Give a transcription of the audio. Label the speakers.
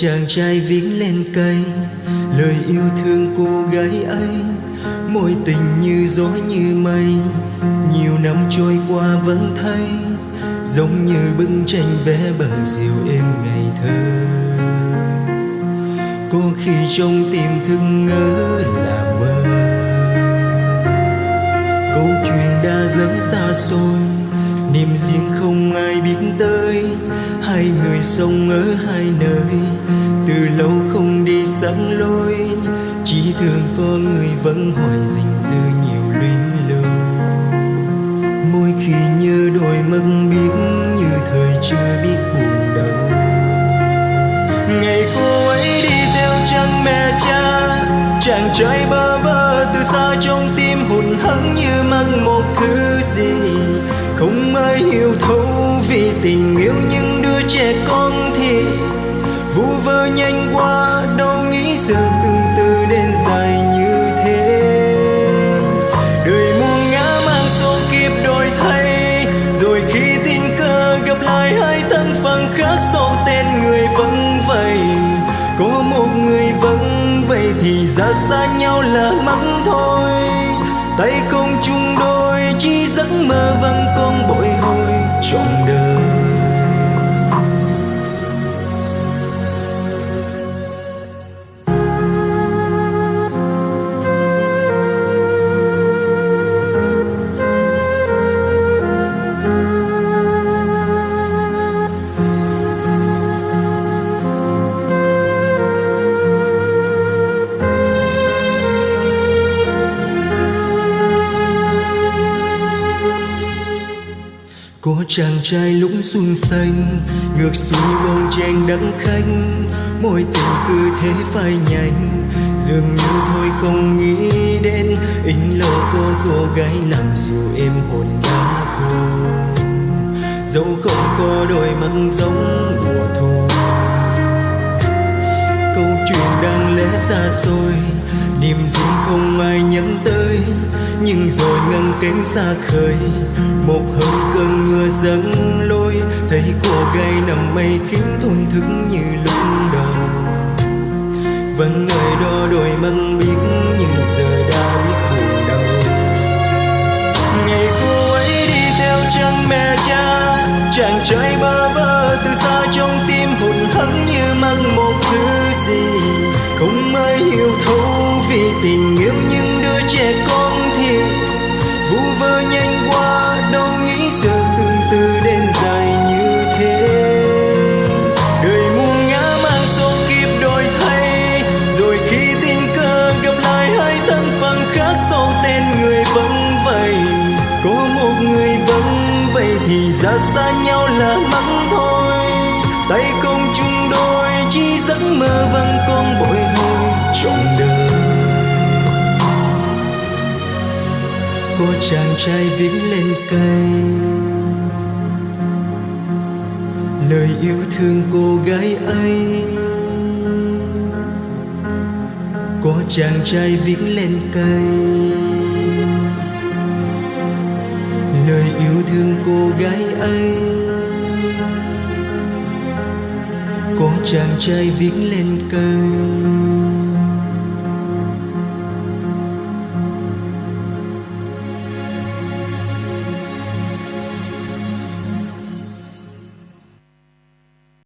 Speaker 1: chàng trai viết lên cây, lời yêu thương cô gái ấy mối tình như gió như mây, nhiều năm trôi qua vẫn thấy, giống như bức tranh vẽ bằng diều êm ngày thơ. Có khi trong tim thức ngỡ là mơ. Câu chuyện đã dẫm xa xôi, niềm riêng không ai biết tới hai người sống ở hai nơi. Từ lâu không đi sẵn lối, chỉ thường có người vẫn hỏi dình dư nhiều luyến lưu. Mỗi khi nhớ đôi mất biết như thời chưa biết buồn đau. Ngày cô ấy đi theo chân mẹ cha, chàng trai bơ vơ từ xa trong tim hụt hẫng như mắc một thứ gì. Không ai hiểu thấu vì tình yêu những trẻ con thì vu vơ nhanh qua đâu nghĩ sự từng từ đến dài như thế. Đời muôn ngã mang số kiếp đổi thay, rồi khi tình cờ gặp lại hai thân phận khác sau tên người vẫn vậy có một người vẫn vậy thì ra xa nhau là mắng thôi. Tay không chung đôi, chỉ giấc mơ vẫn còn có chàng trai lũng xuân xanh, ngược xuôi bông chen đắng khanh. Môi tình cứ thế phai nhanh dường như thôi không nghĩ đến. In lo có cô gái làm dịu êm hồn đã khô dẫu không có đôi mắt giống mùa thu chuyện đang lẽ xa xôi niềm riêng không ai nhắc tới, nhưng rồi ngăn cánh xa khơi. Một hôm cơn mưa dâng lôi, thấy cô gái nằm mây khiến thôn thức như lúc đầu. Vẫn người đó đôi măng biết nhưng giờ đã biết buồn đau. Ngày cô ấy đi theo chân mẹ cha, chàng trai bơ vơ yêu thấu vì tình yêu những đứa trẻ con thì vu vơ nhanh qua, đâu nghĩ giờ từng từ đến dài như thế. Đời muôn ngã mang số kiếp đổi thay, rồi khi tình cờ gặp lại hai thân phận khác sau tên người vẫn vậy có một người vẫn vậy thì ra xa nhau là mắng thôi. Tay không chung đôi, chỉ giấc mơ vẫn còn bội trong đời có chàng trai vĩnh lên cây lời yêu thương cô gái ấy có chàng trai vĩnh lên cây lời yêu thương cô gái ấy có chàng trai vĩnh lên cây.